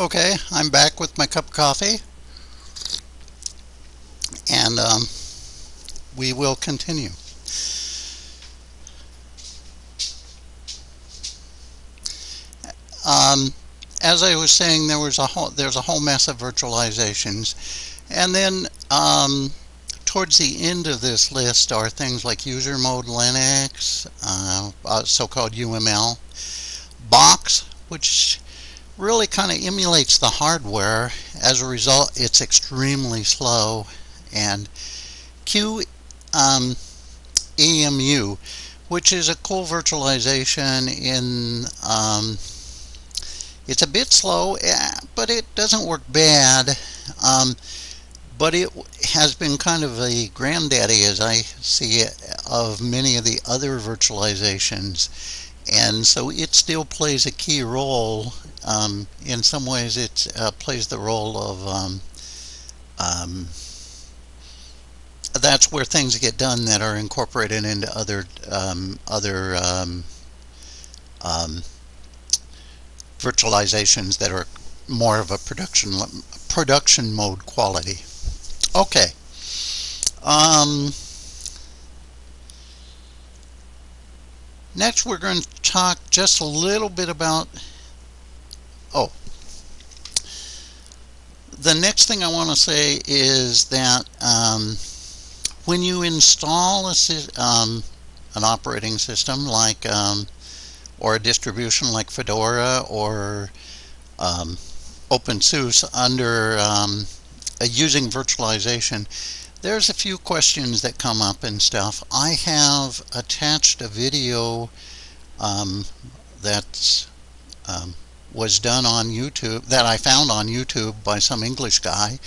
Okay, I'm back with my cup of coffee. And um, we will continue. Um, as I was saying, there was a whole there's a whole mess of virtualizations, and then um, towards the end of this list are things like user mode Linux, uh, uh, so-called UML, Bochs, which really kind of emulates the hardware. As a result, it's extremely slow. And QEMU, um, which is a cool virtualization in, um, it's a bit slow, eh, but it doesn't work bad. Um, but it has been kind of a granddaddy, as I see it, of many of the other virtualizations. And so it still plays a key role um, in some ways it uh, plays the role of um, um, that's where things get done that are incorporated into other um, other um, um, virtualizations that are more of a production production mode quality. Okay next we're going to talk just a little bit about Oh, the next thing I want to say is that um, when you install a, um, an operating system like um, or a distribution like Fedora or um, OpenSUSE under um, using virtualization, there's a few questions that come up and stuff. I have attached a video um, that's um, was done on YouTube that I found on YouTube by some English guy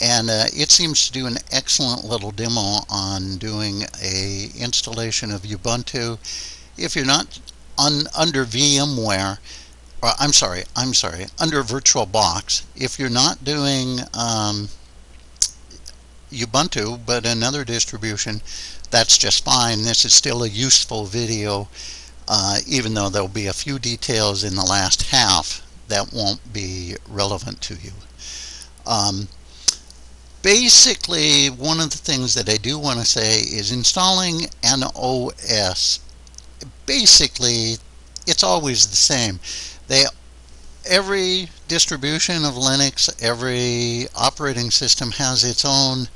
and uh, it seems to do an excellent little demo on doing a installation of Ubuntu if you're not on under VMware or I'm sorry I'm sorry under VirtualBox if you're not doing um, Ubuntu but another distribution that's just fine this is still a useful video uh, even though there'll be a few details in the last half that won't be relevant to you. Um, basically, one of the things that I do want to say is installing an OS. Basically, it's always the same. They every distribution of Linux, every operating system has its own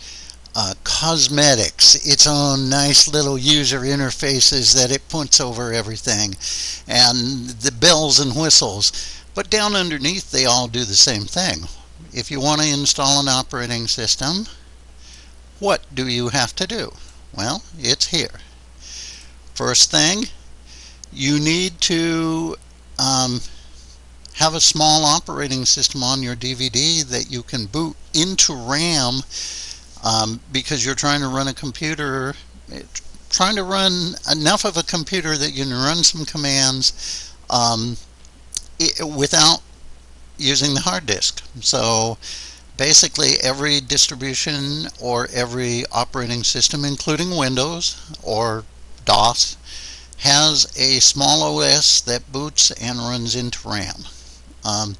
uh, cosmetics, its own nice little user interfaces that it puts over everything, and the bells and whistles. But down underneath, they all do the same thing. If you want to install an operating system, what do you have to do? Well, it's here. First thing, you need to um, have a small operating system on your DVD that you can boot into RAM um, because you're trying to run a computer, trying to run enough of a computer that you can run some commands um, it, without using the hard disk. So basically every distribution or every operating system, including Windows or DOS, has a small OS that boots and runs into RAM. Um,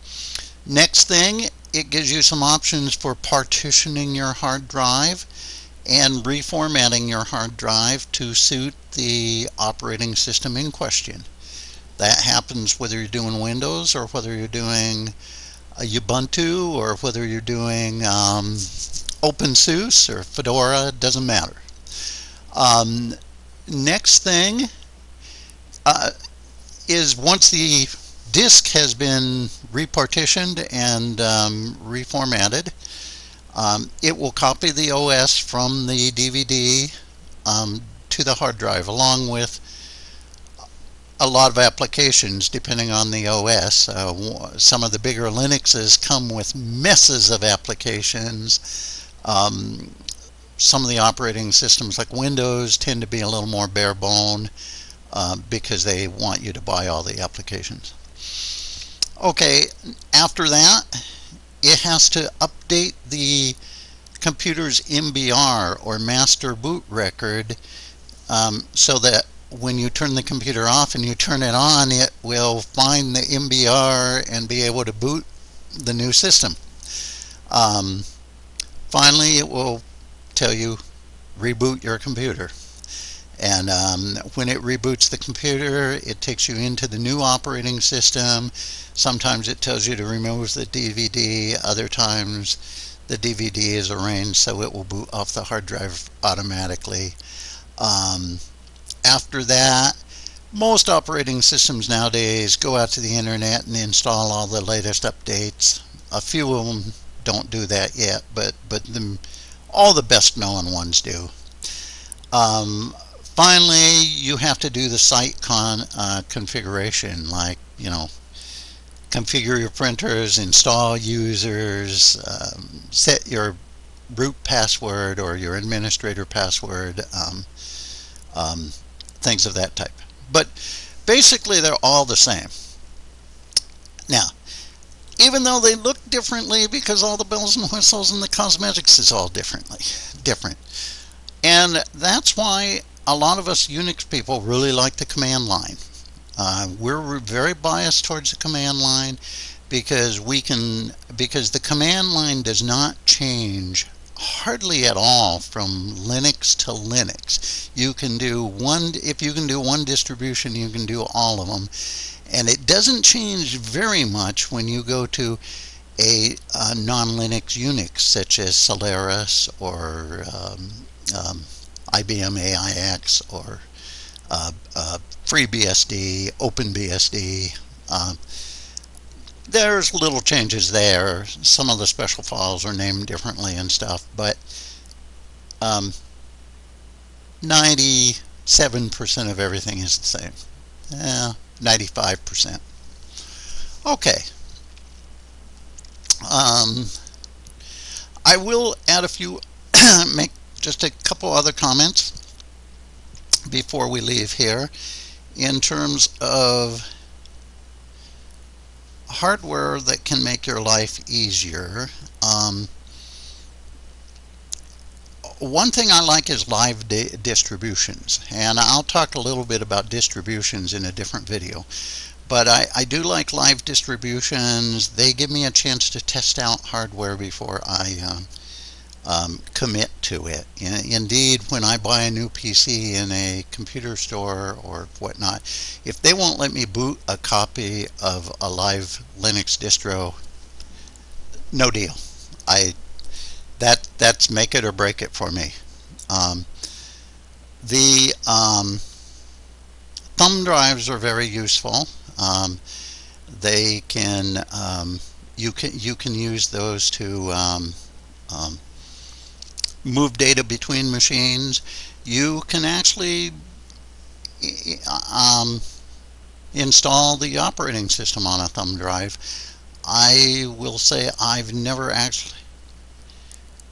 next thing it gives you some options for partitioning your hard drive and reformatting your hard drive to suit the operating system in question. That happens whether you're doing Windows or whether you're doing Ubuntu or whether you're doing um, OpenSUSE or Fedora, doesn't matter. Um, next thing uh, is once the disk has been repartitioned and um, reformatted. Um, it will copy the OS from the DVD um, to the hard drive along with a lot of applications depending on the OS. Uh, some of the bigger Linuxes come with messes of applications. Um, some of the operating systems like Windows tend to be a little more bare bone uh, because they want you to buy all the applications. Okay, after that, it has to update the computer's MBR or master boot record um, so that when you turn the computer off and you turn it on, it will find the MBR and be able to boot the new system. Um, finally, it will tell you reboot your computer. And um, when it reboots the computer, it takes you into the new operating system. Sometimes it tells you to remove the DVD. Other times the DVD is arranged so it will boot off the hard drive automatically. Um, after that, most operating systems nowadays go out to the internet and install all the latest updates. A few of them don't do that yet, but but the, all the best known ones do. Um, finally, you have to do the site con uh, configuration, like you know, configure your printers, install users, um, set your root password or your administrator password, um, um, things of that type. But basically, they're all the same. Now, even though they look differently because all the bells and whistles and the cosmetics is all differently different. And that's why a lot of us Unix people really like the command line. Uh, we're very biased towards the command line because we can because the command line does not change hardly at all from Linux to Linux. You can do one if you can do one distribution, you can do all of them and it doesn't change very much when you go to a, a non-Linux Unix such as Solaris or um, um, IBM AIX or uh, uh, FreeBSD, OpenBSD. Uh, there's little changes there. Some of the special files are named differently and stuff, but um, 97% of everything is the same. Yeah, 95%. Okay. Um, I will add a few, make just a couple other comments before we leave here in terms of hardware that can make your life easier. Um, one thing I like is live di distributions, and I'll talk a little bit about distributions in a different video. But I, I do like live distributions. They give me a chance to test out hardware before I uh, um, commit to it. Indeed, when I buy a new PC in a computer store or whatnot, if they won't let me boot a copy of a live Linux distro, no deal. I that that's make it or break it for me. Um, the um, thumb drives are very useful. Um, they can um, you can you can use those to um, move data between machines. You can actually install the operating system on a thumb drive. I will say I've never actually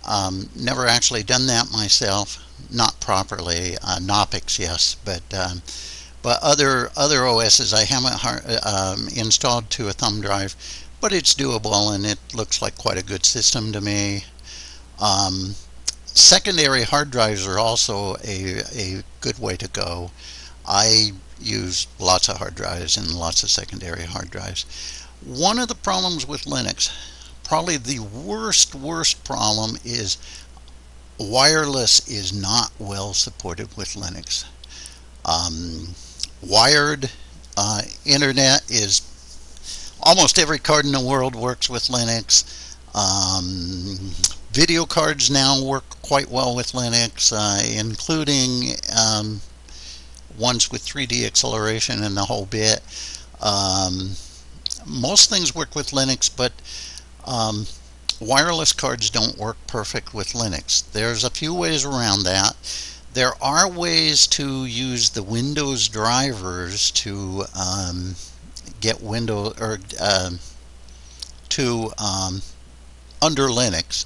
um, never actually done that myself, not properly. Uh, Knoppix, yes, but um, but other other OSs I haven't um, installed to a thumb drive, but it's doable and it looks like quite a good system to me. Um, secondary hard drives are also a, a good way to go. I use lots of hard drives and lots of secondary hard drives. One of the problems with Linux probably the worst, worst problem is wireless is not well supported with Linux. Um, wired uh, internet is almost every card in the world works with Linux. Um, video cards now work quite well with Linux, uh, including um, ones with 3D acceleration and the whole bit. Um, most things work with Linux, but um, wireless cards don't work perfect with Linux. There's a few ways around that. There are ways to use the Windows drivers to um, get Windows or uh, to um, under Linux.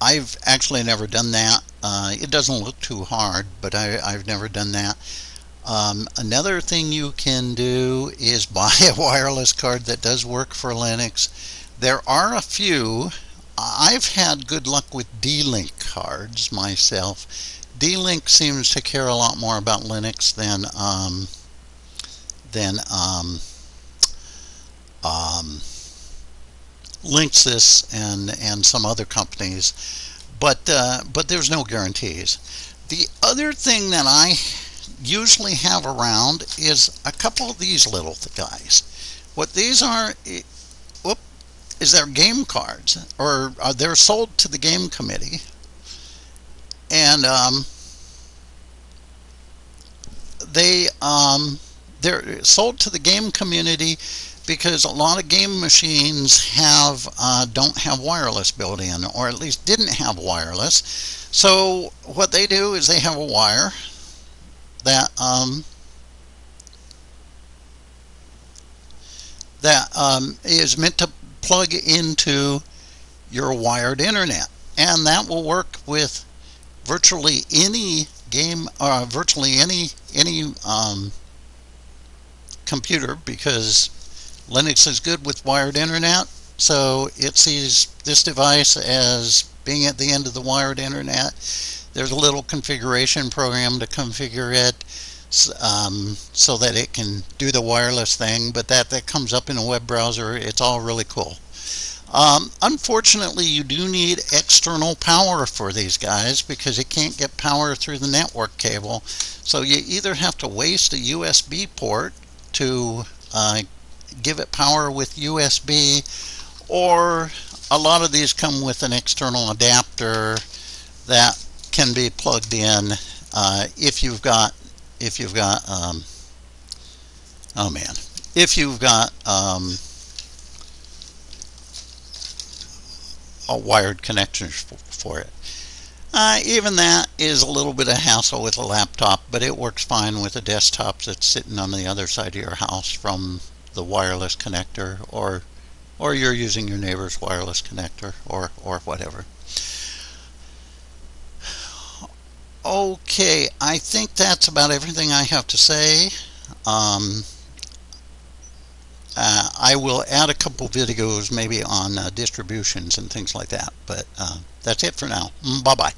I've actually never done that. Uh, it doesn't look too hard, but I, have never done that. Um, another thing you can do is buy a wireless card that does work for Linux there are a few. I've had good luck with D-Link cards myself. D-Link seems to care a lot more about Linux than um, than um, um, Linksys and and some other companies, but uh, but there's no guarantees. The other thing that I usually have around is a couple of these little guys. What these are, whoop, is their game cards, or uh, they're sold to the game committee, and um, they um, they're sold to the game community because a lot of game machines have uh, don't have wireless built in, or at least didn't have wireless. So what they do is they have a wire that um, that um, is meant to plug into your wired internet, and that will work with virtually any game, uh, virtually any any um, computer because Linux is good with wired internet. So it sees this device as being at the end of the wired internet. There's a little configuration program to configure it um, so that it can do the wireless thing, but that, that comes up in a web browser. It's all really cool. Um, unfortunately, you do need external power for these guys because you can't get power through the network cable. So you either have to waste a USB port to uh, give it power with USB or a lot of these come with an external adapter that can be plugged in uh, if you've got if you've got um, oh man if you've got um, a wired connection for it. Uh, even that is a little bit of hassle with a laptop, but it works fine with a desktop that's sitting on the other side of your house from the wireless connector, or or you're using your neighbor's wireless connector, or or whatever. Okay, I think that's about everything I have to say. Um, uh, I will add a couple videos maybe on uh, distributions and things like that, but uh, that's it for now. Mm, bye-bye.